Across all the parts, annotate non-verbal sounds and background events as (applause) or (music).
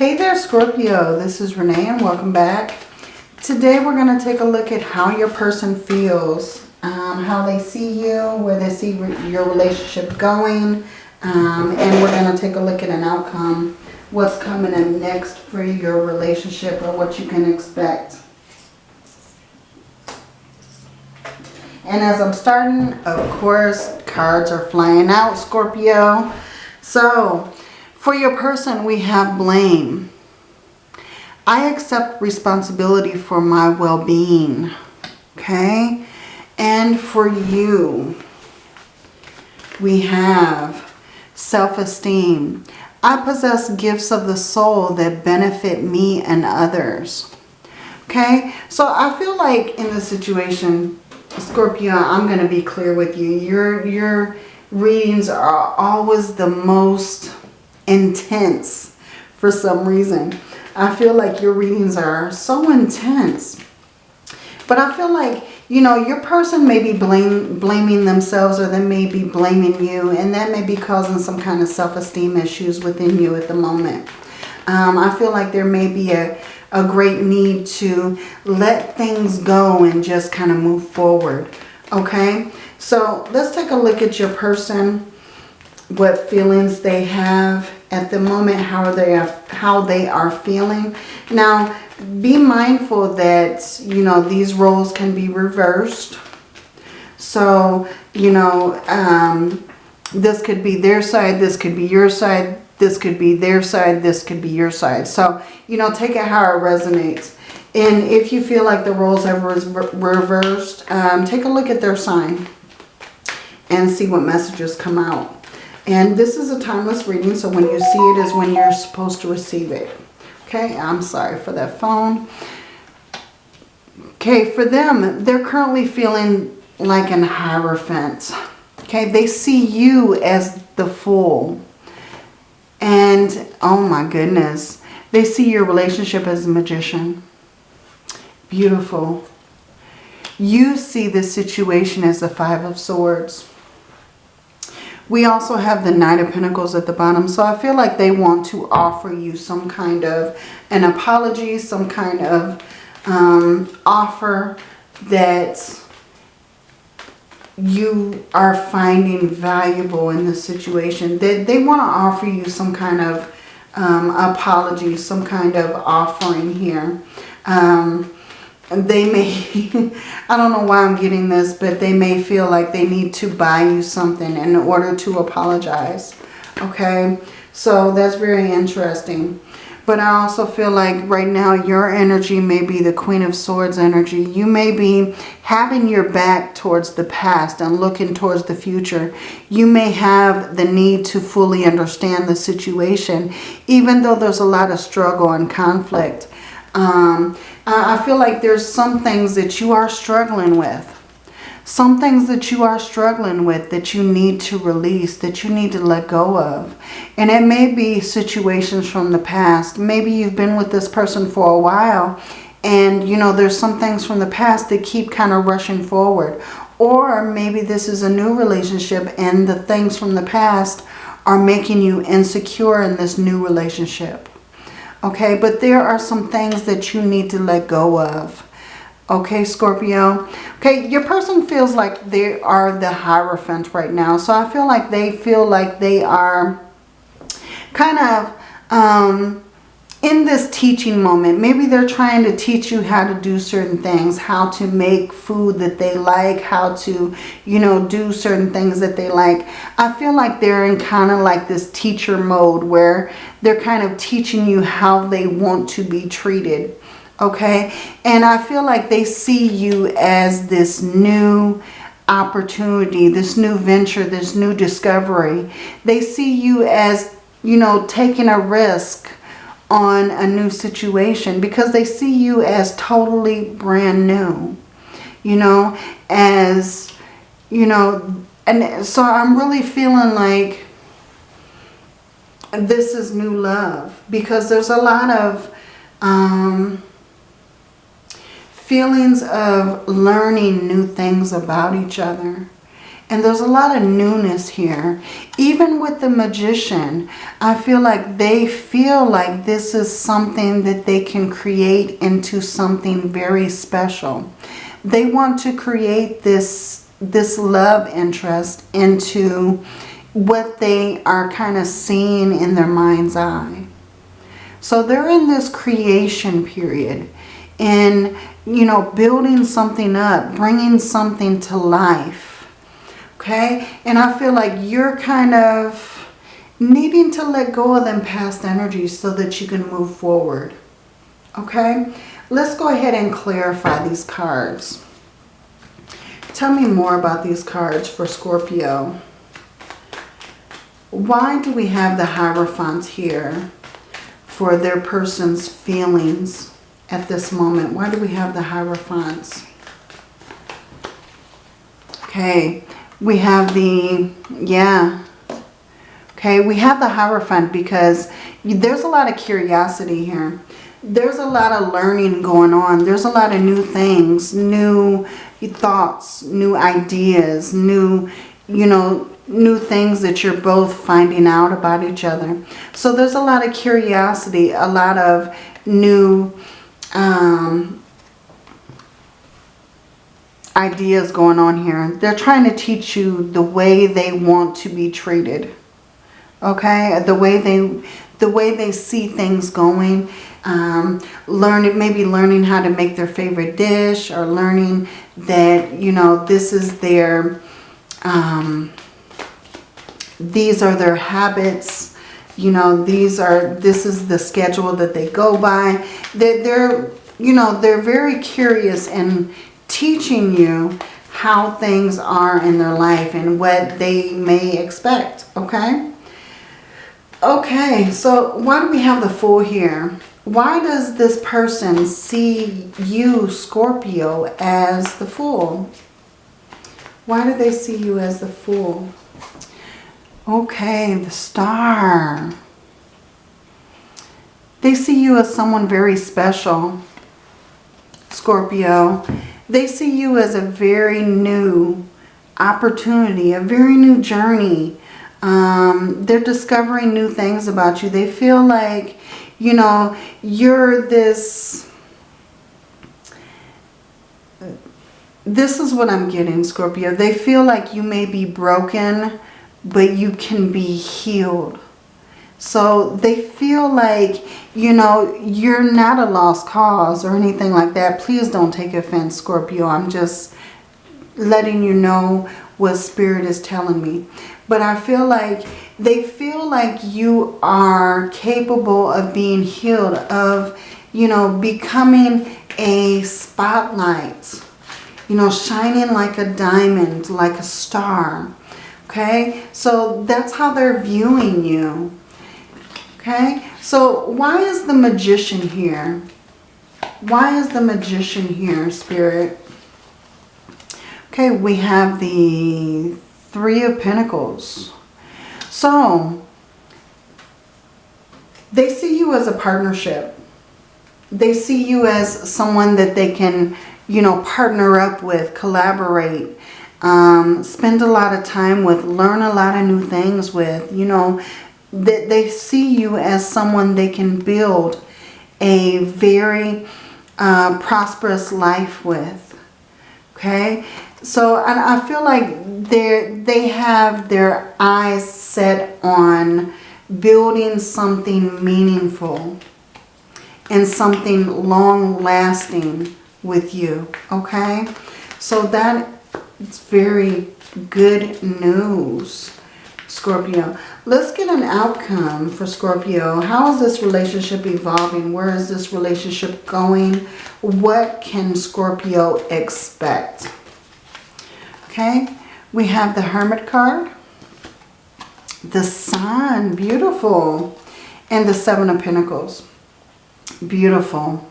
Hey there Scorpio, this is Renee and welcome back. Today we're going to take a look at how your person feels, um, how they see you, where they see re your relationship going, um, and we're going to take a look at an outcome, what's coming in next for your relationship or what you can expect. And as I'm starting, of course, cards are flying out, Scorpio. So, for your person, we have blame. I accept responsibility for my well-being. Okay? And for you, we have self-esteem. I possess gifts of the soul that benefit me and others. Okay? So I feel like in this situation, Scorpio, I'm going to be clear with you. Your, your readings are always the most intense for some reason. I feel like your readings are so intense. But I feel like, you know, your person may be blame, blaming themselves or they may be blaming you. And that may be causing some kind of self-esteem issues within you at the moment. Um, I feel like there may be a, a great need to let things go and just kind of move forward. Okay? So let's take a look at your person what feelings they have at the moment, how they are, how they are feeling. Now, be mindful that, you know, these roles can be reversed. So, you know, um, this could be their side, this could be your side, this could be their side, this could be your side. So, you know, take it how it resonates. And if you feel like the roles have reversed, um, take a look at their sign and see what messages come out. And this is a timeless reading, so when you see it is when you're supposed to receive it. Okay, I'm sorry for that phone. Okay, for them, they're currently feeling like an hierophant. Okay, they see you as the fool. And, oh my goodness, they see your relationship as a magician. Beautiful. You see this situation as the Five of Swords. We also have the Knight of Pentacles at the bottom. So I feel like they want to offer you some kind of an apology, some kind of um, offer that you are finding valuable in this situation. They, they want to offer you some kind of um, apology, some kind of offering here. Um, they may, (laughs) I don't know why I'm getting this, but they may feel like they need to buy you something in order to apologize. Okay, so that's very interesting. But I also feel like right now your energy may be the Queen of Swords energy. You may be having your back towards the past and looking towards the future. You may have the need to fully understand the situation, even though there's a lot of struggle and conflict. Um, I feel like there's some things that you are struggling with. Some things that you are struggling with that you need to release, that you need to let go of. And it may be situations from the past. Maybe you've been with this person for a while and, you know, there's some things from the past that keep kind of rushing forward. Or maybe this is a new relationship and the things from the past are making you insecure in this new relationship. Okay, but there are some things that you need to let go of. Okay, Scorpio. Okay, your person feels like they are the Hierophant right now. So I feel like they feel like they are kind of um, in this teaching moment, maybe they're trying to teach you how to do certain things, how to make food that they like, how to, you know, do certain things that they like. I feel like they're in kind of like this teacher mode where they're kind of teaching you how they want to be treated. Okay. And I feel like they see you as this new opportunity, this new venture, this new discovery. They see you as, you know, taking a risk on a new situation because they see you as totally brand new, you know, as, you know, and so I'm really feeling like this is new love because there's a lot of um, feelings of learning new things about each other And there's a lot of newness here. Even with the magician, I feel like they feel like this is something that they can create into something very special. They want to create this, this love interest into what they are kind of seeing in their mind's eye. So they're in this creation period and, you know, building something up, bringing something to life. Okay? And I feel like you're kind of needing to let go of them past energies so that you can move forward. Okay? Let's go ahead and clarify these cards. Tell me more about these cards for Scorpio. Why do we have the Hierophant here for their person's feelings at this moment? Why do we have the Hierophants? Okay, we have the, yeah. Okay, we have the Hierophant because there's a lot of curiosity here. There's a lot of learning going on. There's a lot of new things, new thoughts, new ideas, new, you know, new things that you're both finding out about each other. So there's a lot of curiosity, a lot of new um, ideas going on here. They're trying to teach you the way they want to be treated. Okay, the way they the way they see things going. Um, learning, maybe learning how to make their favorite dish or learning that, you know, this is their, um, these are their habits. You know, these are, this is the schedule that they go by. They're, they're you know, they're very curious and teaching you how things are in their life and what they may expect, okay? Okay, so why do we have the Fool here? Why does this person see you, Scorpio, as the Fool? Why do they see you as the Fool? Okay, the Star. They see you as someone very special, Scorpio. They see you as a very new opportunity, a very new journey. Um, they're discovering new things about you. They feel like, you know, you're this... This is what I'm getting, Scorpio. They feel like you may be broken, but you can be healed. So they feel like, you know, you're not a lost cause or anything like that. Please don't take offense, Scorpio. I'm just letting you know what Spirit is telling me. But I feel like they feel like you are capable of being healed, of, you know, becoming a spotlight, you know, shining like a diamond, like a star. Okay, so that's how they're viewing you. Okay, so why is the magician here? Why is the magician here, Spirit? Okay, we have the Three of Pentacles. So, they see you as a partnership. They see you as someone that they can, you know, partner up with, collaborate, um, spend a lot of time with, learn a lot of new things with, you know, that they see you as someone they can build a very uh, prosperous life with. Okay, so and I feel like they they have their eyes set on building something meaningful and something long lasting with you. Okay, so that it's very good news. Scorpio. Let's get an outcome for Scorpio. How is this relationship evolving? Where is this relationship going? What can Scorpio expect? Okay, we have the Hermit card. The Sun, beautiful. And the Seven of Pentacles. Beautiful.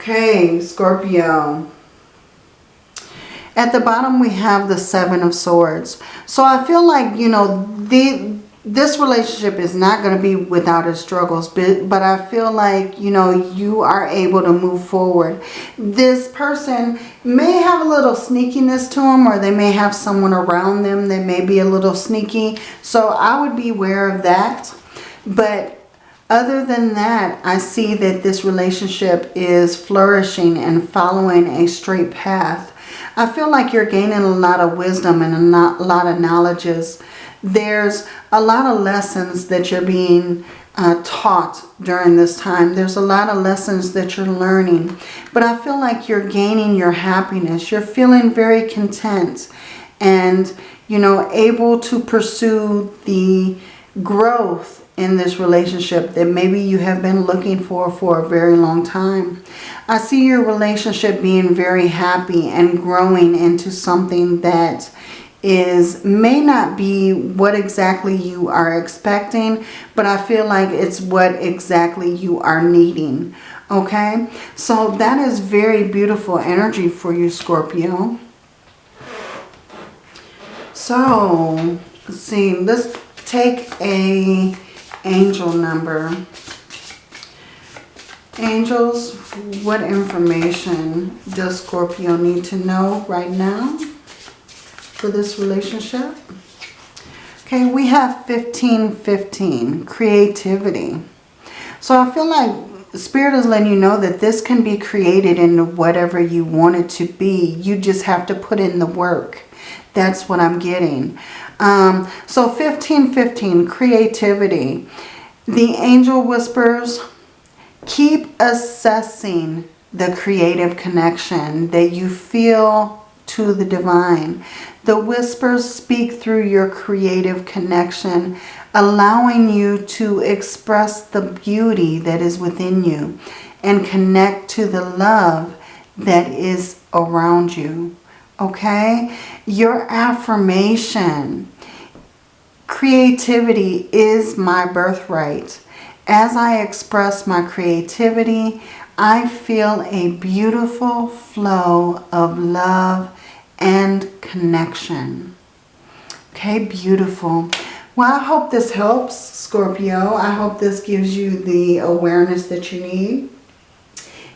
Okay, Scorpio. At the bottom, we have the Seven of Swords. So I feel like, you know, the, this relationship is not going to be without its struggles, but, but I feel like, you know, you are able to move forward. This person may have a little sneakiness to them or they may have someone around them that may be a little sneaky. So I would be aware of that. But other than that, I see that this relationship is flourishing and following a straight path. I feel like you're gaining a lot of wisdom and a lot of knowledges there's a lot of lessons that you're being uh, taught during this time. There's a lot of lessons that you're learning. But I feel like you're gaining your happiness. You're feeling very content and, you know, able to pursue the growth in this relationship that maybe you have been looking for for a very long time. I see your relationship being very happy and growing into something that is may not be what exactly you are expecting, but I feel like it's what exactly you are needing. Okay, so that is very beautiful energy for you, Scorpio. So, let's see, let's take a angel number. Angels, what information does Scorpio need to know right now? for this relationship. Okay, we have 1515, creativity. So I feel like Spirit is letting you know that this can be created into whatever you want it to be. You just have to put in the work. That's what I'm getting. Um, so 1515, creativity. The angel whispers, keep assessing the creative connection that you feel to the divine. The whispers speak through your creative connection, allowing you to express the beauty that is within you and connect to the love that is around you. Okay? Your affirmation. Creativity is my birthright. As I express my creativity, I feel a beautiful flow of love and connection. Okay, beautiful. Well, I hope this helps, Scorpio. I hope this gives you the awareness that you need.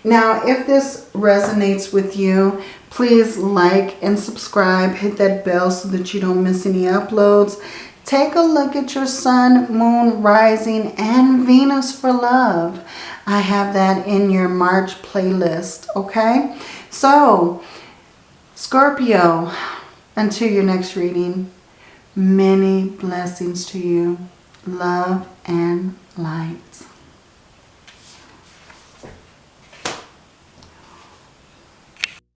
Now, if this resonates with you, please like and subscribe. Hit that bell so that you don't miss any uploads. Take a look at your sun, moon, rising, and Venus for love. I have that in your March playlist, okay? So, Scorpio, until your next reading, many blessings to you. Love and light.